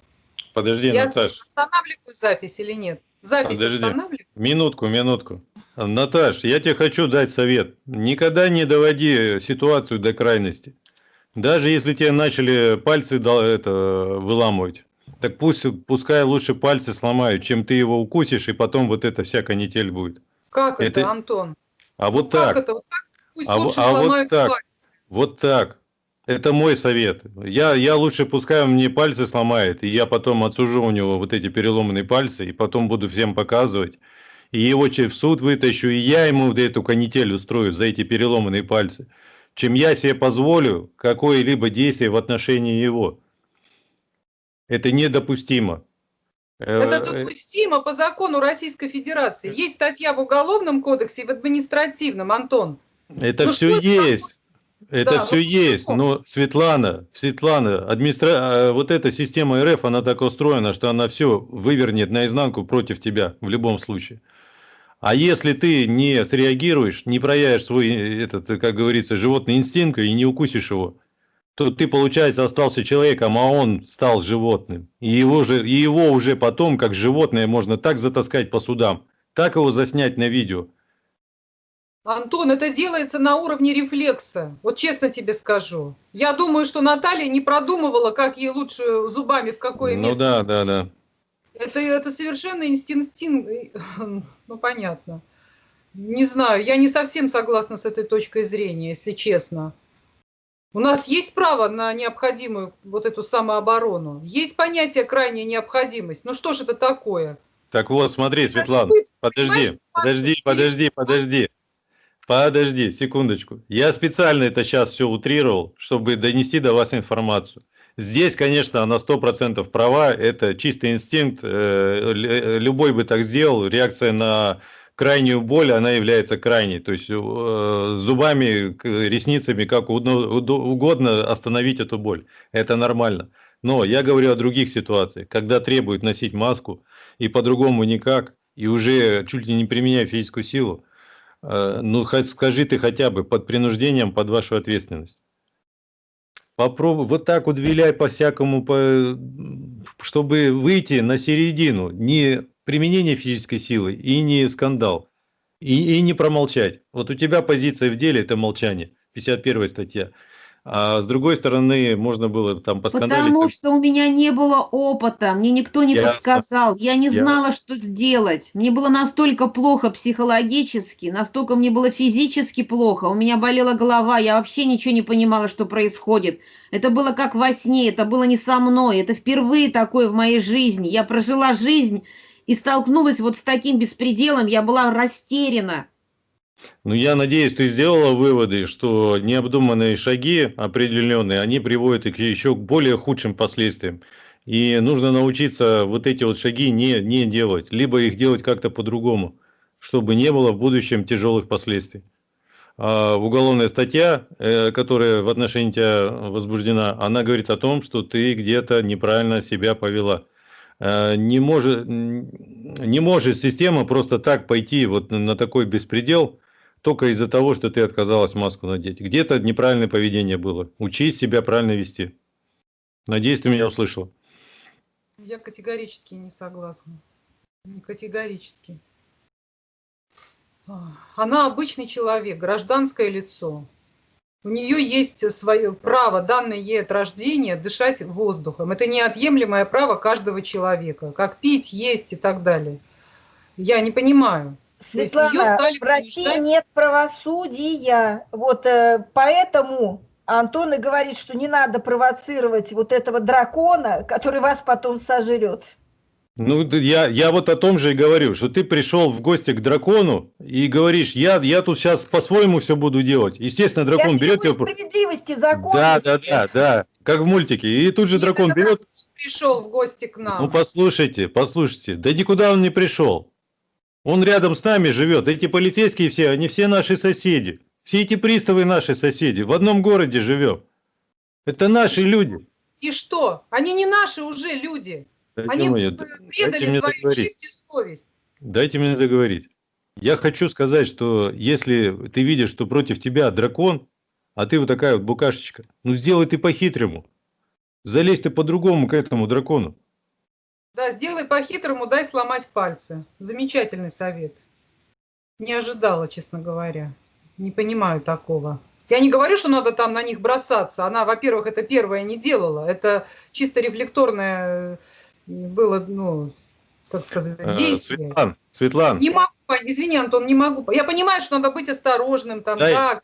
Подожди, Я Наташ, останавливаю запись или нет? Запись Подожди. минутку, минутку. Наташ, я тебе хочу дать совет. Никогда не доводи ситуацию до крайности. Даже если тебе начали пальцы это, выламывать, так пусть, пускай лучше пальцы сломают, чем ты его укусишь, и потом вот эта вся канитель будет. Как это, Это- Антон? А вот Ну, так. Как это? Вот так пусть А лучше а вот сломают так. пальцы. Вот так. Это мой совет. Я, я лучше пускай он мне пальцы сломает, и я потом отсужу у него вот эти переломанные пальцы, и потом буду всем показывать. И его в суд вытащу, и я ему эту канитель устрою за эти переломанные пальцы. Чем я себе позволю какое-либо действие в отношении его. Это недопустимо. Э, Это э, допустимо по закону Российской Федерации. Есть статья в Уголовном кодексе и в административном, Антон. Это Ну все есть. Это Да, все ну есть, почему? но Светлана, Светлана, администра... э, вот эта система РФ, она так устроена, что она все вывернет наизнанку против тебя в любом случае. А если ты не среагируешь, не проявишь свой, э, этот, э, как говорится, животный инстинкт и не укусишь его, то ты, получается, остался человеком, а он стал животным. И его, же, и его уже потом, как животное, можно так затаскать по судам, так его заснять на видео. Антон, это делается на уровне рефлекса. Вот честно тебе скажу. Я думаю, что Наталья не продумывала, как ей лучше зубами в какое Ну место. да, да, да. Это, это совершенно инстинкт. Ну, понятно. Не знаю, я не совсем согласна с этой точкой зрения, если честно. У нас есть право на необходимую вот эту самооборону. Есть понятие крайняя необходимость. Ну что ж это такое? Так вот, смотри, Светлана, подожди, подожди, подожди, подожди. Подожди, секундочку. Я специально это сейчас все утрировал, чтобы донести до вас информацию. Здесь, конечно, она 100% права, это чистый инстинкт, э, любой бы так сделал, реакция на крайнюю боль, она является крайней, то есть э, зубами, ресницами, как угодно остановить эту боль, это нормально. Но я говорю о других ситуациях, когда требуют носить маску, и по-другому никак, и уже чуть ли не применяя физическую силу, э, ну хоть скажи ты хотя бы под принуждением, под вашу ответственность. Попробуй вот так вот виляй по-всякому, по, чтобы выйти на середину, не применение физической силы и не скандал, и, и не промолчать. Вот у тебя позиция в деле – это молчание, 51 статья. А с другой стороны, можно было там поскандалить. Потому что у меня не было опыта, мне никто не Ясно. подсказал, я не знала, Ясно. что сделать. Мне было настолько плохо психологически, настолько мне было физически плохо, у меня болела голова, я вообще ничего не понимала, что происходит. Это было как во сне, это было не со мной, это впервые такое в моей жизни. Я прожила жизнь и столкнулась вот с таким беспределом, я была растеряна. Ну, я надеюсь, ты сделала выводы, что необдуманные шаги определенные, они приводят к еще более худшим последствиям. И нужно научиться вот эти вот шаги не, не делать, либо их делать как-то по-другому, чтобы не было в будущем тяжелых последствий. А уголовная статья, э, которая в отношении тебя возбуждена, она говорит о том, что ты где-то неправильно себя повела. Э, не может, не может система просто так пойти вот на такой беспредел, только из-за того, что ты отказалась маску надеть. Где-то неправильное поведение было. Учись себя правильно вести. Надеюсь, ты меня услышал. Я категорически не согласна. Категорически. Она обычный человек, гражданское лицо. У нее есть свое право, данное ей от рождения, дышать воздухом. Это неотъемлемое право каждого человека, как пить, есть и так далее. Я не понимаю. Светлана, в России нет правосудия, вот э, поэтому Антон и говорит, что не надо провоцировать вот этого дракона, который вас потом сожрет. Ну, я, я вот о том же и говорю, что ты пришел в гости к дракону и говоришь, я, я тут сейчас по-своему все буду делать. Естественно, дракон я берет тебя... справедливости, законности. Да, да, да, да, как в мультике. И тут же и дракон берет... Пришел в гости к нам. Ну, послушайте, послушайте. Да никуда он не пришел. Он рядом с нами живет. Эти полицейские все, они все наши соседи. Все эти приставы наши соседи. В одном городе живем. Это наши и люди. И что? Они не наши уже люди. Дайте они мне, предали свою договорить. честь и совесть. Дайте мне договорить. Я хочу сказать, что если ты видишь, что против тебя дракон, а ты вот такая вот букашечка, ну сделай ты по-хитрому. Залезь ты по-другому к этому дракону. Да, сделай по-хитрому, дай сломать пальцы. Замечательный совет. Не ожидала, честно говоря. Не понимаю такого. Я не говорю, что надо там на них бросаться. Она, во-первых, это первое не делала. Это чисто рефлекторное было, ну, так сказать, э, действие. Светлан, Светлан. Не могу, извини, Антон, не могу. Я понимаю, что надо быть осторожным. Там, дай, да,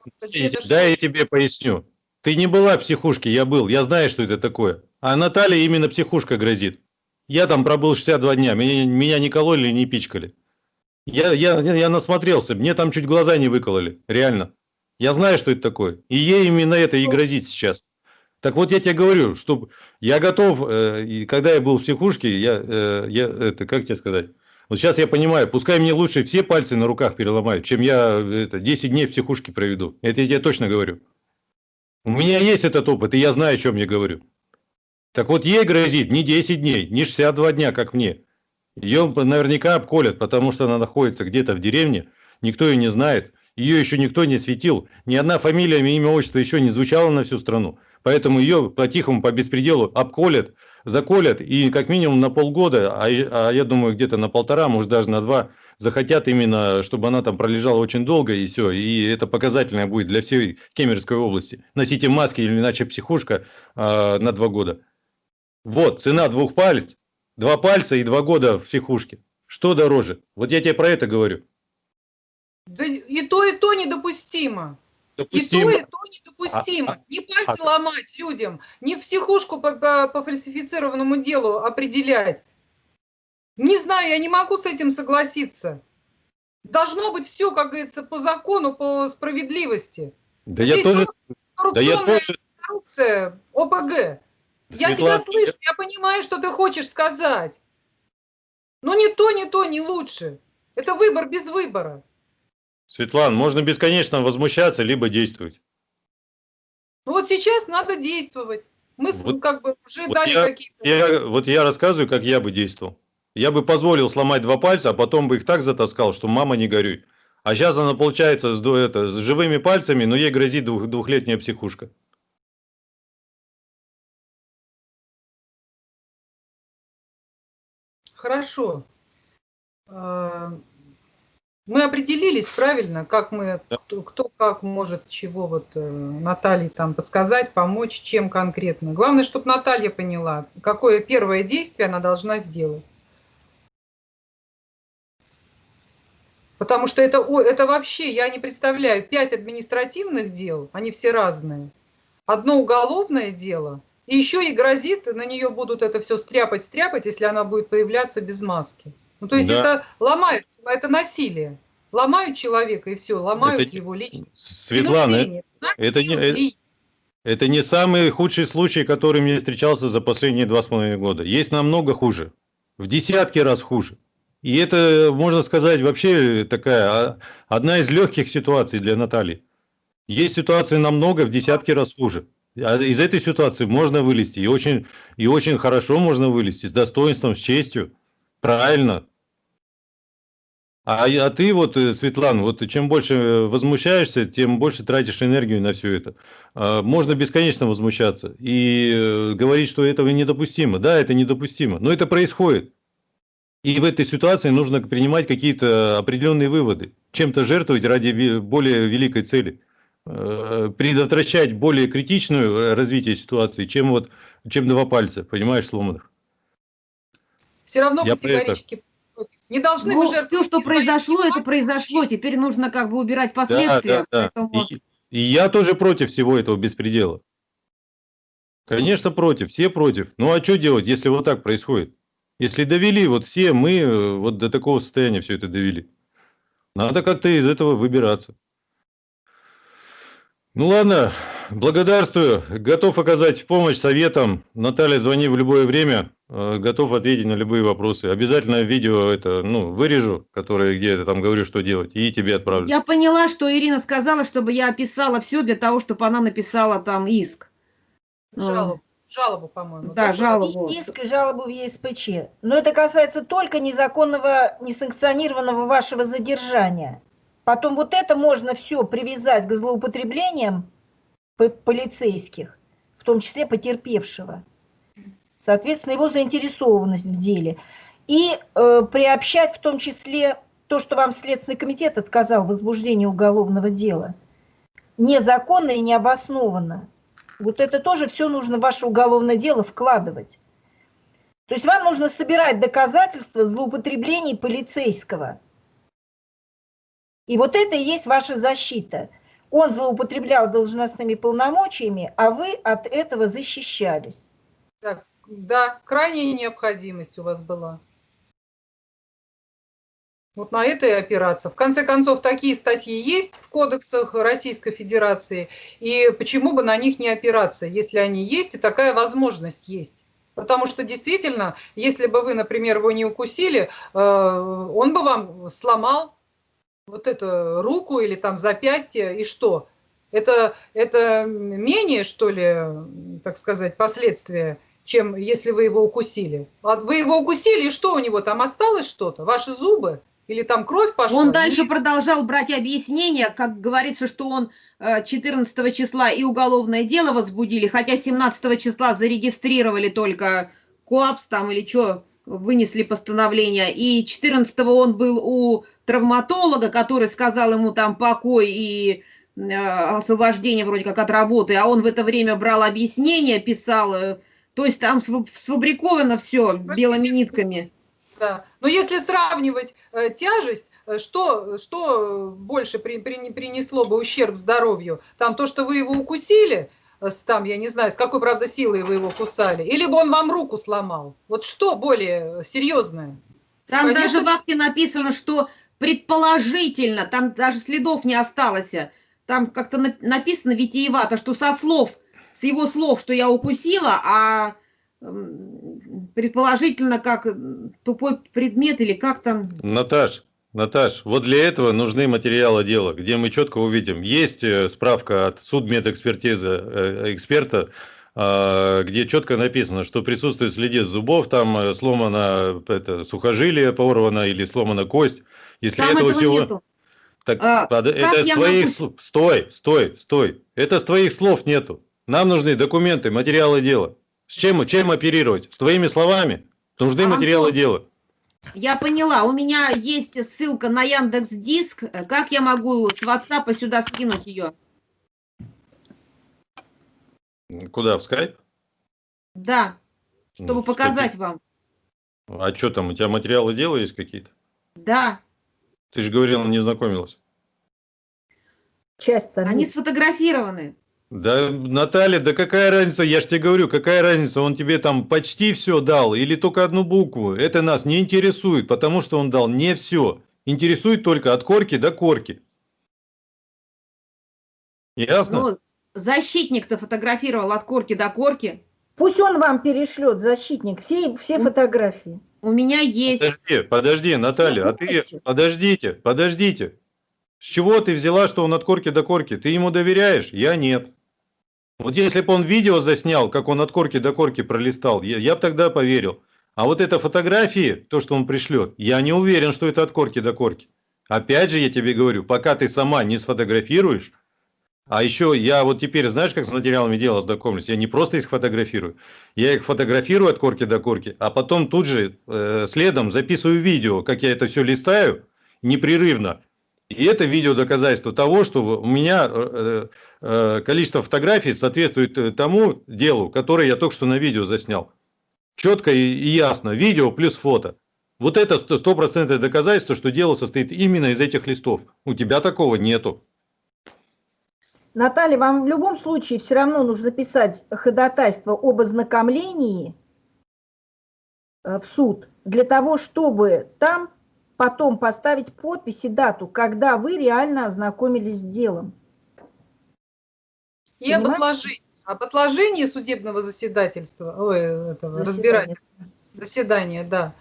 дай я тебе поясню. Ты не была в психушке, я был. Я знаю, что это такое. А Наталья именно психушка грозит. Я там пробыл 62 дня, меня, меня не кололи, не пичкали. Я, я, я насмотрелся, мне там чуть глаза не выкололи, реально. Я знаю, что это такое. И ей именно это и грозит сейчас. Так вот я тебе говорю, что я готов, э, и когда я был в психушке, я, э, я это, как тебе сказать, вот сейчас я понимаю, пускай мне лучше все пальцы на руках переломают, чем я это, 10 дней в психушке проведу. Это я тебе точно говорю. У меня есть этот опыт, и я знаю, о чем я говорю. Так вот, ей грозит не 10 дней, не 62 дня, как мне. Ее наверняка обколят, потому что она находится где-то в деревне, никто ее не знает, ее еще никто не светил, ни одна фамилия, имя, отчество еще не звучало на всю страну. Поэтому ее по-тихому, по беспределу обколят, заколят и как минимум на полгода, а, а я думаю где-то на полтора, может даже на два, захотят именно, чтобы она там пролежала очень долго и все. И это показательное будет для всей Кемеровской области. Носите маски или иначе психушка э, на два года. Вот, цена двух палец, два пальца и два года в психушке. Что дороже? Вот я тебе про это говорю. Да и то, и то недопустимо. Допустимо. И то, и то недопустимо. А, а не пальцы а, ломать людям, не в психушку по, по, по фальсифицированному делу определять. Не знаю, я не могу с этим согласиться. Должно быть все, как говорится, по закону, по справедливости. Да я тоже... Да я тоже... Коррупция, ОПГ. Я тебя слышу, я понимаю, что ты хочешь сказать. Но не то, не то, не лучше. Это выбор без выбора. Светлана, можно бесконечно возмущаться, либо действовать. Ну вот сейчас надо действовать. Мы вот, как бы уже вот дали какие-то... вот я рассказываю, как я бы действовал. Я бы позволил сломать два пальца, а потом бы их так затаскал, что мама не горюй. А сейчас она получается с, это, с живыми пальцами, но ей грозит двух, двухлетняя психушка. Хорошо. А, мы определились правильно, как мы, кто, кто как может чего вот э, Наталье там подсказать, помочь, чем конкретно. Главное, чтобы Наталья поняла, какое первое действие она должна сделать. Потому что это, это вообще, я не представляю, пять административных дел, они все разные. Одно уголовное дело, и еще и грозит, на нее будут это все стряпать, стряпать, если она будет появляться без маски. Ну, то есть да. это ломают, это насилие. Ломают человека, и все, ломают это, его личность. Светлана, это не, это, это не самый худший случай, который мне встречался за последние два с половиной года. Есть намного хуже, в десятки раз хуже. И это, можно сказать, вообще такая а, одна из легких ситуаций для Натальи. Есть ситуации намного, в десятки раз хуже. А из этой ситуации можно вылезти, и очень, и очень хорошо можно вылезти, с достоинством, с честью, правильно. А, а ты вот, э, Светлана, вот чем больше возмущаешься, тем больше тратишь энергию на все это. А, можно бесконечно возмущаться и э, говорить, что этого недопустимо. Да, это недопустимо, но это происходит. И в этой ситуации нужно принимать какие-то определенные выводы, чем-то жертвовать ради более великой цели, э, предотвращать более критичное развитие ситуации, чем вот чем два пальца, понимаешь, сломанных. Все равно Я категорически не должны ну, Все, что произошло, это произошло. Теперь нужно как бы убирать последствия. Да, да, да. И, и я тоже против всего этого беспредела. Конечно, против, все против. Ну а что делать, если вот так происходит? Если довели, вот все мы э, вот до такого состояния все это довели. Надо как-то из этого выбираться. Ну ладно, благодарствую. Готов оказать помощь советам. Наталья, звони в любое время. Э, готов ответить на любые вопросы. Обязательно видео это, ну, вырежу, которое где я там говорю, что делать, и тебе отправлю. Я поняла, что Ирина сказала, чтобы я описала все для того, чтобы она написала там иск. Жалобу жалобу, по-моему. Да, да, жалобу. Иск и жалобу в ЕСПЧ. Но это касается только незаконного, несанкционированного вашего задержания. Потом вот это можно все привязать к злоупотреблениям полицейских, в том числе потерпевшего. Соответственно, его заинтересованность в деле. И э, приобщать в том числе то, что вам Следственный комитет отказал в возбуждении уголовного дела. Незаконно и необоснованно. Вот это тоже все нужно в ваше уголовное дело вкладывать. То есть вам нужно собирать доказательства злоупотреблений полицейского. И вот это и есть ваша защита. Он злоупотреблял должностными полномочиями, а вы от этого защищались. Да, да крайняя необходимость у вас была. Вот на это и опираться. В конце концов, такие статьи есть в кодексах Российской Федерации, и почему бы на них не опираться, если они есть, и такая возможность есть. Потому что действительно, если бы вы, например, его не укусили, э, он бы вам сломал вот эту руку или там запястье, и что? Это, это менее, что ли, так сказать, последствия, чем если вы его укусили. А вы его укусили, и что у него там осталось что-то? Ваши зубы? Или там кровь пошла? Он дальше продолжал брать объяснения, как говорится, что он 14 э, числа и уголовное дело возбудили, хотя 17 числа зарегистрировали только КОАПС там или что, вынесли постановление. И 14 он был у травматолога, который сказал ему там покой и э, освобождение вроде как от работы, а он в это время брал объяснения, писал, э, то есть там сфабриковано все белыми нитками. Да. Но если сравнивать э, тяжесть, э, что, что больше при, при, принесло бы ущерб здоровью? Там то, что вы его укусили, там, я не знаю, с какой, правда, силой вы его кусали, или бы он вам руку сломал? Вот что более серьезное? Там Конечно. даже в акте написано, что предположительно, там даже следов не осталось. Там как-то на- написано витиевато, что со слов, с его слов, что я укусила, а предположительно как тупой предмет или как там. Наташ, Наташ, вот для этого нужны материалы дела, где мы четко увидим. Есть э, справка от судмедэкспертизы э, эксперта, а, где четко написано, что присутствует следы зубов, там э, сломано это, сухожилие порвано или сломана кость. Если Там этого этого всего... нету. Так, А, это с твоих могу- слов. Стой, стой, стой. Это с твоих слов нету. Нам нужны документы, материалы дела. С чем, чем оперировать? С твоими словами? Нужны А, материалы Антон, дела. Я поняла, у меня есть ссылка на Яндекс Диск. Как я могу с WhatsApp сюда скинуть ее? Куда, в скайп? Да, чтобы Ну, показать вам. А что там, у тебя материалы дела есть какие-то? Да, Ты же говорил, не знакомилась. Часть там они сфотографированы. Да, Наталья, да какая разница, я ж тебе говорю, какая разница, он тебе там почти все дал или только одну букву. Это нас не интересует, потому что он дал не все. Интересует только от корки до корки. Ясно? Ну, защитник-то фотографировал от корки до корки. Пусть он вам перешлет, защитник, все, все фотографии. У меня есть. Подожди, подожди, Наталья, а ты, подождите, подождите. С чего ты взяла, что он от корки до корки? Ты ему доверяешь? Я нет. Вот если бы он видео заснял, как он от корки до корки пролистал, я, я бы тогда поверил. А вот это фотографии, то, что он пришлет, я не уверен, что это от корки до корки. Опять же, я тебе говорю, пока ты сама не сфотографируешь, а еще я вот теперь, знаешь, как с материалами дела знакомлюсь, я не просто их фотографирую, я их фотографирую от корки до корки, а потом тут же э, следом записываю видео, как я это все листаю непрерывно. И это видео доказательство того, что у меня э, э, количество фотографий соответствует э, тому делу, которое я только что на видео заснял. Четко и, ясно. Видео плюс фото. Вот это сто- стопроцентное доказательство, что дело состоит именно из этих листов. У тебя такого нету. Наталья, вам в любом случае все равно нужно писать ходатайство об ознакомлении э, в суд для того, чтобы там потом поставить подпись и дату, когда вы реально ознакомились с делом. И об отложении. Об отложении судебного заседательства, ой, этого, Заседание. разбирания, заседания, да.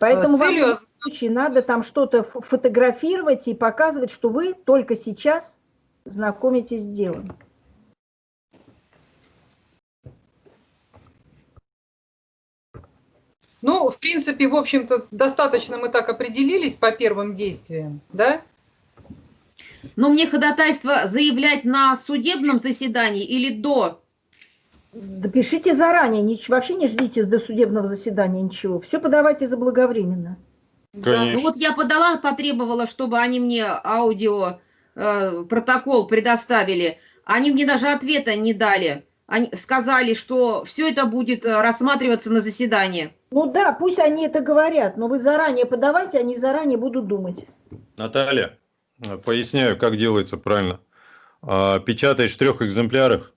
Поэтому С вам в целью любом случае надо там что-то фо- фотографировать и показывать, что вы только сейчас знакомитесь с делом. Ну, в принципе, в общем-то, достаточно мы так определились по первым действиям, да? Но мне ходатайство заявлять на судебном заседании или до? Да пишите заранее, нич- вообще не ждите до судебного заседания ничего. Все подавайте заблаговременно. Конечно. Ну вот я подала, потребовала, чтобы они мне аудио э, протокол предоставили. Они мне даже ответа не дали. Они сказали, что все это будет э, рассматриваться на заседании. Ну да, пусть они это говорят, но вы заранее подавайте, они заранее будут думать. Наталья, э, поясняю, как делается правильно. А, Печатаешь в трех экземплярах.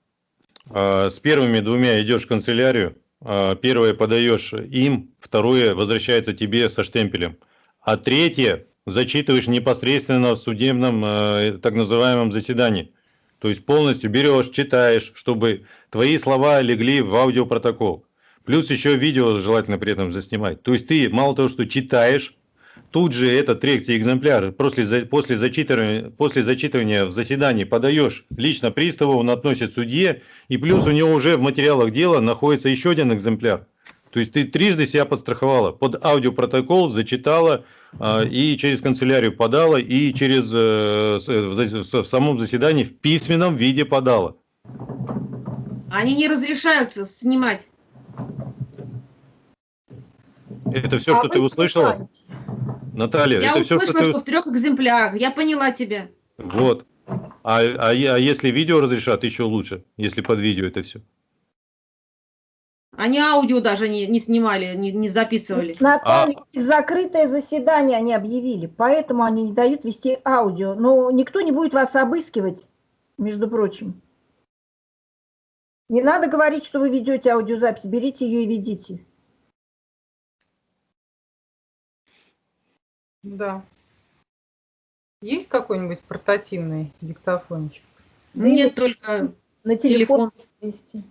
А, С первыми двумя идешь в канцелярию. А, Первое подаешь им, второе возвращается тебе со штемпелем. А третье зачитываешь непосредственно в судебном э, так называемом заседании. То есть полностью берешь, читаешь, чтобы твои слова легли в аудиопротокол. Плюс еще видео желательно при этом заснимать. То есть ты мало того, что читаешь, тут же этот третий экземпляр после, после, зачитывания, после зачитывания в заседании подаешь лично приставу, он относит судье, и плюс у него уже в материалах дела находится еще один экземпляр. То есть ты трижды себя подстраховала, под аудиопротокол зачитала а, и через канцелярию подала, и через э, с- в самом заседании в письменном виде подала. Они не разрешают снимать. Это все, А что ты услышала, снимаете. Наталья? я это все, услышала, что что, ты... в трех экземплярах. Я поняла тебя. Вот. А, а, а если видео разрешат, еще лучше, если под видео это все. Они аудио даже не, не снимали, не, не записывали. Наталья, закрытое заседание они объявили, поэтому они не дают вести аудио. Но никто не будет вас обыскивать, между прочим. Не надо говорить, что вы ведете аудиозапись, берите ее и ведите. Да. Есть какой-нибудь портативный диктофончик? На- только На телефон. телефон вести.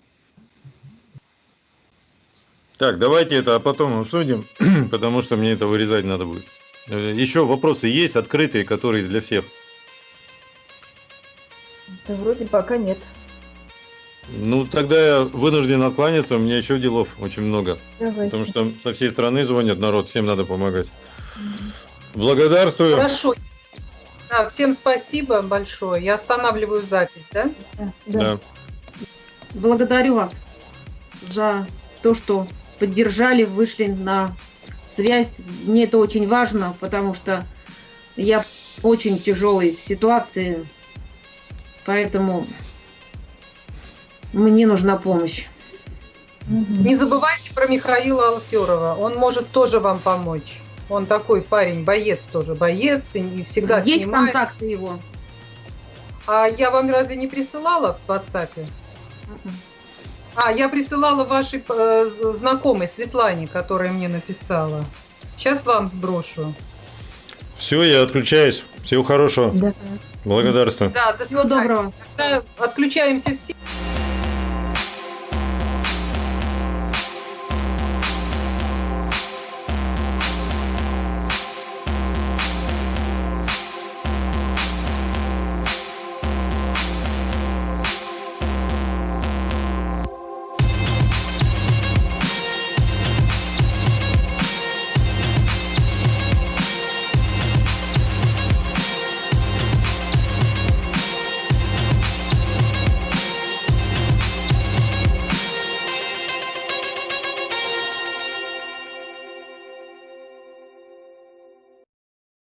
Так, давайте это, а потом обсудим, потому что мне это вырезать надо будет. Э, Еще вопросы есть открытые, которые для всех. Да вроде пока нет. Ну, тогда я вынужден откланяться, у меня еще делов очень много. Давайте. Потому что со всей страны звонят народ, всем надо помогать. Благодарствую. Хорошо. Да, всем спасибо большое. Я останавливаю запись, да? Да, да. Да. благодарю вас за то, что поддержали, вышли на связь. Мне это очень важно, потому что я в очень тяжелой ситуации, поэтому мне нужна помощь. Не забывайте про Михаила Алферова. Он может тоже вам помочь. Он такой парень, боец тоже, боец, и всегда Есть снимает. контакты его? А я вам разве не присылала в WhatsApp? Мгм. А, я присылала вашей э, знакомой Светлане, которая мне написала. Сейчас вам сброшу. Все, я отключаюсь. Всего хорошего. Да. Благодарствую. Да, до Всего доброго. Тогда отключаемся все.